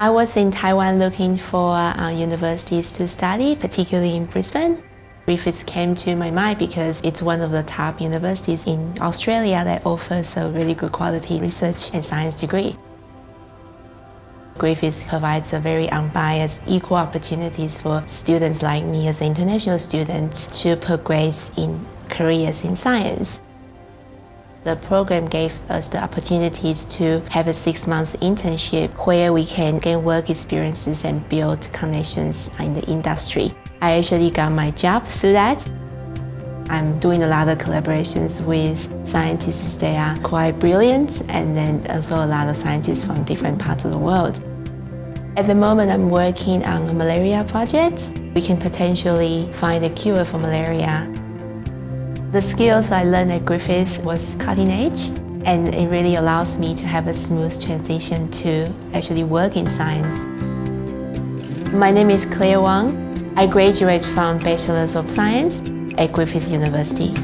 I was in Taiwan looking for uh, universities to study, particularly in Brisbane. Griffiths came to my mind because it's one of the top universities in Australia that offers a really good quality research and science degree. Griffiths provides a very unbiased, equal opportunities for students like me as an international students to progress in careers in science. The program gave us the opportunities to have a six-month internship where we can gain work experiences and build connections in the industry. I actually got my job through that. I'm doing a lot of collaborations with scientists that are quite brilliant and then also a lot of scientists from different parts of the world. At the moment, I'm working on a malaria project. We can potentially find a cure for malaria the skills I learned at Griffith was cutting edge and it really allows me to have a smooth transition to actually work in science. My name is Claire Wang. I graduated from Bachelor's of Science at Griffith University.